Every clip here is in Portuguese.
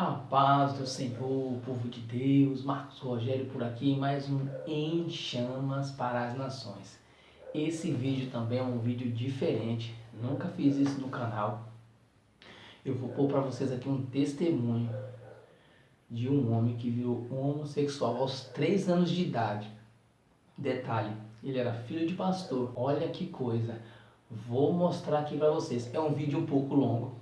A paz do Senhor, povo de Deus, Marcos Rogério por aqui, mais um Em Chamas para as Nações. Esse vídeo também é um vídeo diferente, nunca fiz isso no canal. Eu vou pôr para vocês aqui um testemunho de um homem que virou homossexual aos 3 anos de idade. Detalhe, ele era filho de pastor. Olha que coisa. Vou mostrar aqui para vocês. É um vídeo um pouco longo,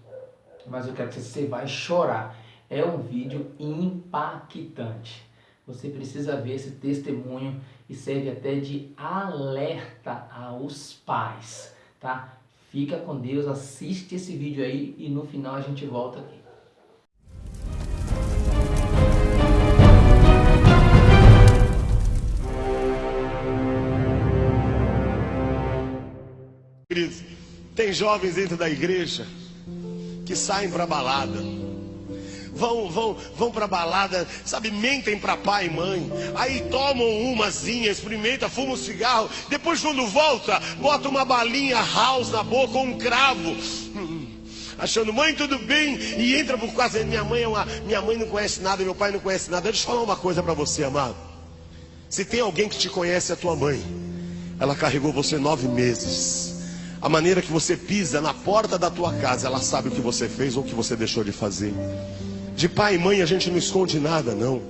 mas eu quero que você vai chorar. É um vídeo impactante. Você precisa ver esse testemunho e serve até de alerta aos pais, tá? Fica com Deus, assiste esse vídeo aí e no final a gente volta aqui. Tem jovens dentro da igreja que saem para balada. Vão, vão, vão para balada, sabe, mentem para pai e mãe. Aí tomam umazinha, experimenta, fuma um cigarro. Depois, quando volta, bota uma balinha house na boca um cravo. Achando, mãe, tudo bem? E entra por causa. Minha mãe, é uma, minha mãe não conhece nada, meu pai não conhece nada. Deixa eu falar uma coisa para você, amado. Se tem alguém que te conhece, é a tua mãe. Ela carregou você nove meses. A maneira que você pisa na porta da tua casa, ela sabe o que você fez ou o que você deixou de fazer. De pai e mãe a gente não esconde nada, não.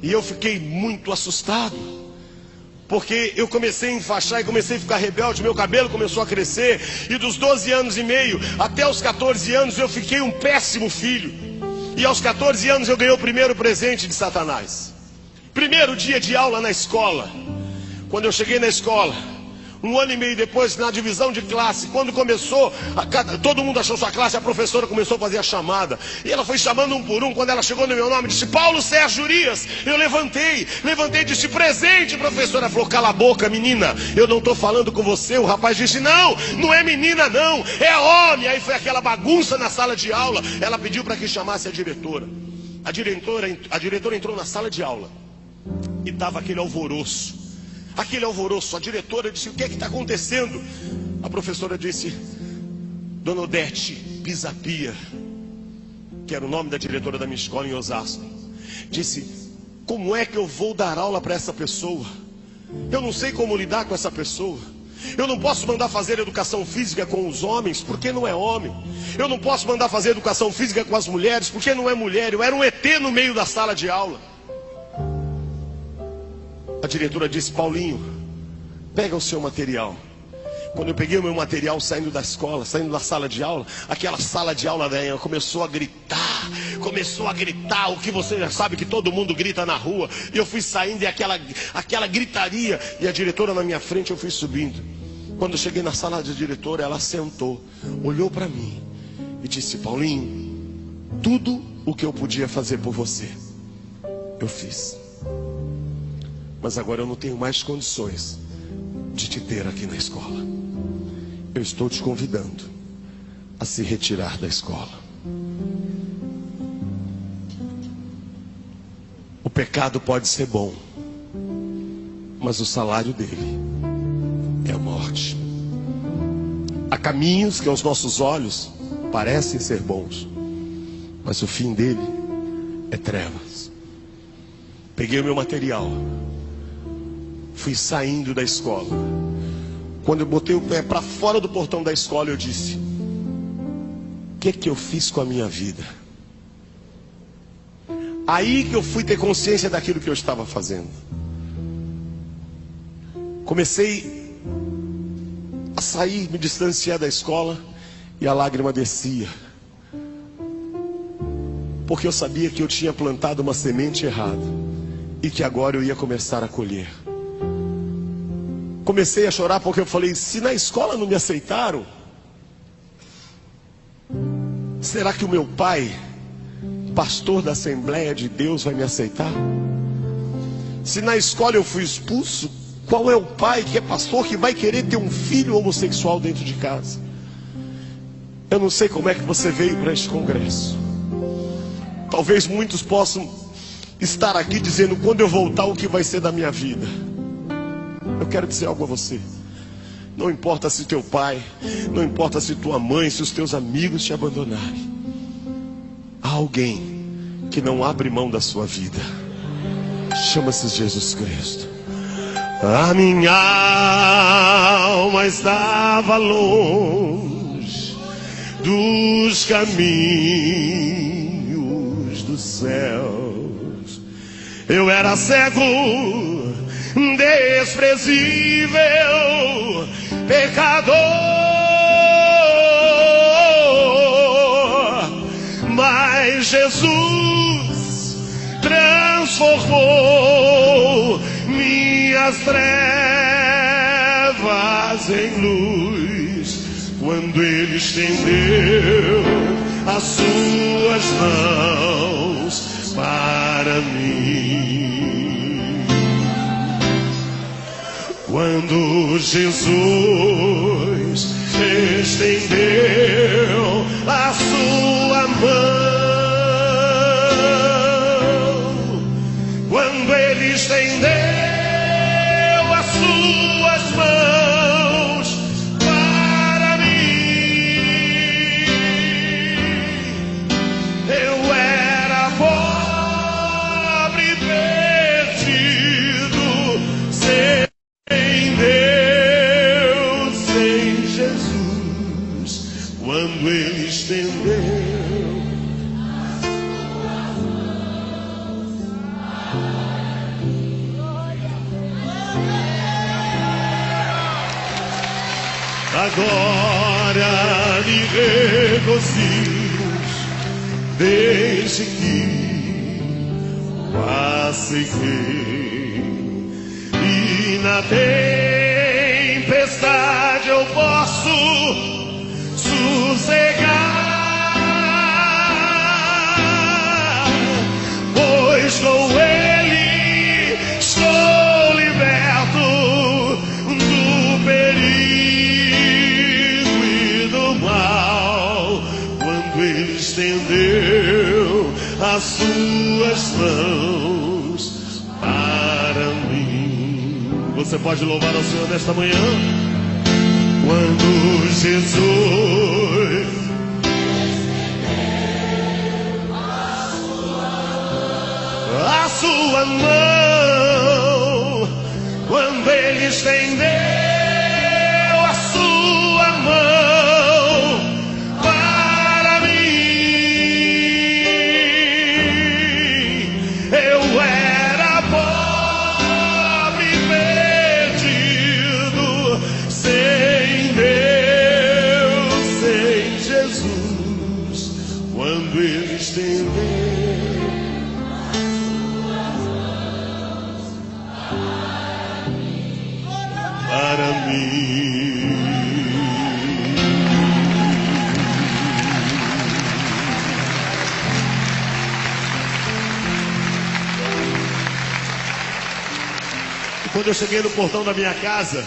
E eu fiquei muito assustado. Porque eu comecei a enfaixar e comecei a ficar rebelde, meu cabelo começou a crescer, e dos 12 anos e meio até os 14 anos eu fiquei um péssimo filho. E aos 14 anos eu ganhei o primeiro presente de Satanás. Primeiro dia de aula na escola. Quando eu cheguei na escola, um ano e meio depois, na divisão de classe, quando começou, a, todo mundo achou sua classe, a professora começou a fazer a chamada. E ela foi chamando um por um. Quando ela chegou no meu nome, disse: Paulo Sérgio Urias. Eu levantei, levantei e disse: Presente, professora. Ela falou: Cala a boca, menina. Eu não estou falando com você. O rapaz disse: Não, não é menina, não. É homem. Aí foi aquela bagunça na sala de aula. Ela pediu para que chamasse a diretora. A diretora, a diretora entrou na sala de aula e estava aquele alvoroço aquele alvoroço. A diretora disse: O que é que está acontecendo? A professora disse: Dona Odete Pisapia, que era o nome da diretora da minha escola em Osasco, disse: Como é que eu vou dar aula para essa pessoa? Eu não sei como lidar com essa pessoa. Eu não posso mandar fazer educação física com os homens, porque não é homem. Eu não posso mandar fazer educação física com as mulheres, porque não é mulher. Eu era um ET no meio da sala de aula. Diretora disse: Paulinho, pega o seu material. Quando eu peguei o meu material saindo da escola, saindo da sala de aula, aquela sala de aula velha começou a gritar, começou a gritar o que você já sabe que todo mundo grita na rua. E eu fui saindo e aquela, aquela gritaria, e a diretora na minha frente, eu fui subindo. Quando eu cheguei na sala da diretora, ela sentou, olhou para mim e disse: Paulinho, tudo o que eu podia fazer por você, eu fiz. Mas agora eu não tenho mais condições de te ter aqui na escola. Eu estou te convidando a se retirar da escola. O pecado pode ser bom, mas o salário dele é a morte. Há caminhos que aos nossos olhos parecem ser bons, mas o fim dele é trevas. Peguei o meu material fui saindo da escola. Quando eu botei o pé para fora do portão da escola, eu disse: O que é que eu fiz com a minha vida? Aí que eu fui ter consciência daquilo que eu estava fazendo. Comecei a sair, me distanciar da escola e a lágrima descia. Porque eu sabia que eu tinha plantado uma semente errada e que agora eu ia começar a colher comecei a chorar porque eu falei: se na escola não me aceitaram, será que o meu pai, pastor da Assembleia de Deus, vai me aceitar? Se na escola eu fui expulso, qual é o pai que é pastor que vai querer ter um filho homossexual dentro de casa? Eu não sei como é que você veio para este congresso. Talvez muitos possam estar aqui dizendo: quando eu voltar, o que vai ser da minha vida? Eu quero dizer algo a você. Não importa se teu pai, não importa se tua mãe, se os teus amigos te abandonarem. Há alguém que não abre mão da sua vida. Chama-se Jesus Cristo. A minha alma estava longe dos caminhos dos céus. Eu era cego, desprezível, pecador. Mas Jesus transformou minhas trevas em luz quando Ele estendeu as suas mãos para mim. Quando Jesus estendeu Agora me regozijo desde que passei e na tempestade Você pode louvar ao Senhor nesta manhã? Quando Jesus a sua mão, quando Ele estendeu quando eu cheguei no portão da minha casa,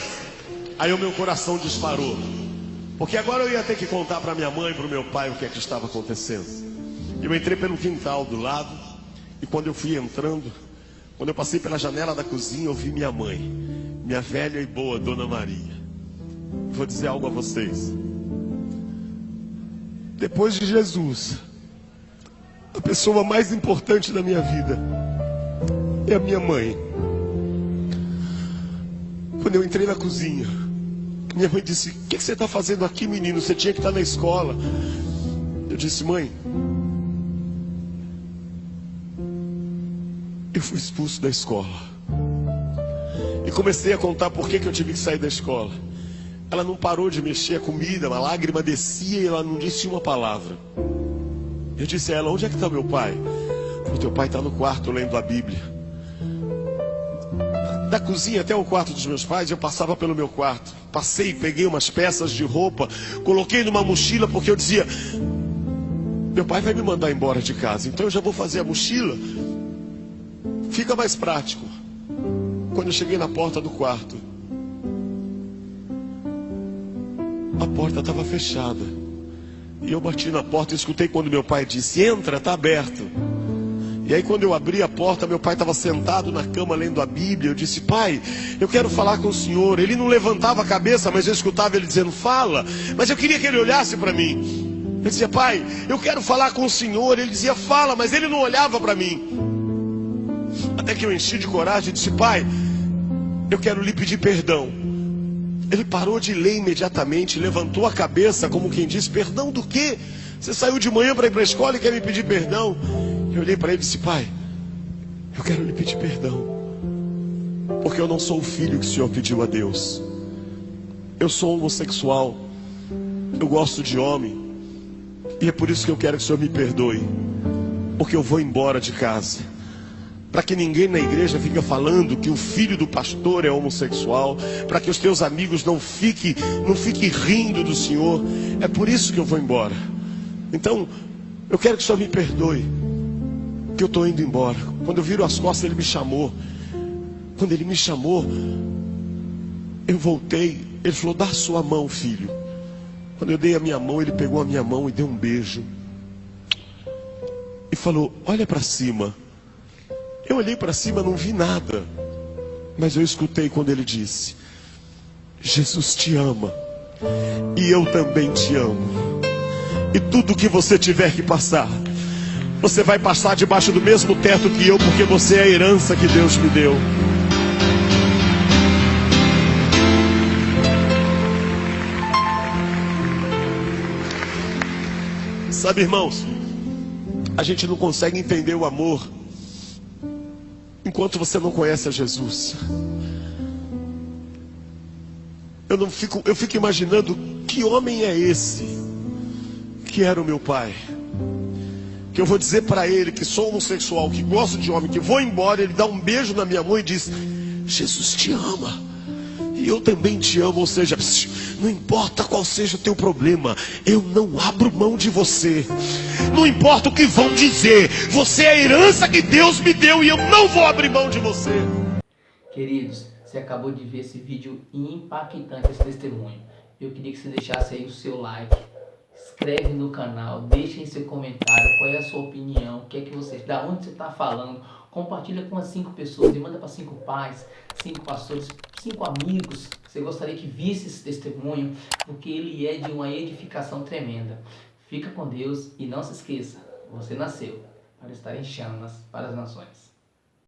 aí o meu coração disparou. Porque agora eu ia ter que contar para minha mãe e para o meu pai o que é que estava acontecendo. Eu entrei pelo quintal do lado, e quando eu fui entrando, quando eu passei pela janela da cozinha, eu vi minha mãe, minha velha e boa Dona Maria. Vou dizer algo a vocês. Depois de Jesus, a pessoa mais importante da minha vida é a minha mãe. Quando eu entrei na cozinha, minha mãe disse: O que que você está fazendo aqui, menino? Você tinha que estar na escola. Eu disse: Mãe, eu fui expulso da escola. E comecei a contar por que, que eu tive que sair da escola. Ela não parou de mexer a comida, uma lágrima descia e ela não disse uma palavra. Eu disse a ela: Onde é que está meu pai? O teu pai está no quarto lendo a Bíblia. Da cozinha até o quarto dos meus pais, eu passava pelo meu quarto. Passei, peguei umas peças de roupa, coloquei numa mochila, porque eu dizia: Meu pai vai me mandar embora de casa, então eu já vou fazer a mochila. Fica mais prático. Quando eu cheguei na porta do quarto, a porta estava fechada. E eu bati na porta e escutei quando meu pai disse: Entra, está aberto. E aí, quando eu abri a porta, meu pai estava sentado na cama lendo a Bíblia. Eu disse: Pai, eu quero falar com o senhor. Ele não levantava a cabeça, mas eu escutava ele dizendo: Fala. Mas eu queria que ele olhasse para mim. Ele dizia, pai, eu quero falar com o senhor. Ele dizia, fala, mas ele não olhava para mim. Até que eu enchi de coragem e disse, pai, eu quero lhe pedir perdão. Ele parou de ler imediatamente, levantou a cabeça, como quem diz: Perdão do quê? Você saiu de manhã para ir para a escola e quer me pedir perdão? Eu olhei para ele e disse: Pai, eu quero lhe pedir perdão, porque eu não sou o filho que o Senhor pediu a Deus. Eu sou homossexual, eu gosto de homem, e é por isso que eu quero que o Senhor me perdoe, porque eu vou embora de casa para que ninguém na igreja fique falando que o filho do pastor é homossexual, para que os teus amigos não fiquem não fique rindo do Senhor. É por isso que eu vou embora. Então, eu quero que o Senhor me perdoe, que eu estou indo embora. Quando eu viro as costas, ele me chamou. Quando ele me chamou, eu voltei. Ele falou: Dá sua mão, filho. Quando eu dei a minha mão, ele pegou a minha mão e deu um beijo. E falou: Olha para cima. Eu olhei para cima, não vi nada. Mas eu escutei quando ele disse: Jesus te ama. E eu também te amo. E tudo que você tiver que passar, você vai passar debaixo do mesmo teto que eu, porque você é a herança que Deus me deu. Sabe, irmãos, a gente não consegue entender o amor enquanto você não conhece a Jesus. Eu não fico, eu fico imaginando que homem é esse que era o meu pai. Que eu vou dizer para ele que sou homossexual, que gosto de homem, que vou embora, ele dá um beijo na minha mão e diz: Jesus te ama. E eu também te amo, ou seja, não importa qual seja o teu problema, eu não abro mão de você. Não importa o que vão dizer, você é a herança que Deus me deu e eu não vou abrir mão de você. Queridos, você acabou de ver esse vídeo impactante, esse testemunho. Eu queria que você deixasse aí o seu like, inscreve no canal, deixe em seu comentário qual é a sua opinião, o que é que você, da onde você está falando, compartilha com as cinco pessoas e manda para cinco pais, cinco pastores, cinco amigos que você gostaria que visse esse testemunho, porque ele é de uma edificação tremenda. Fica com Deus e não se esqueça, você nasceu para estar em chamas para as nações.